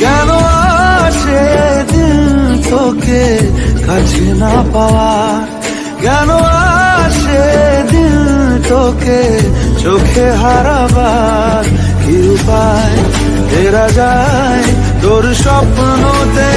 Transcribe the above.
কেন আসে দিল তোকে কাছে না পাওয়ার? কেন আসে দিল তোকে চোখে হারাবার? কি উপায়? ফেরা যায় তোর স্বপ্নতে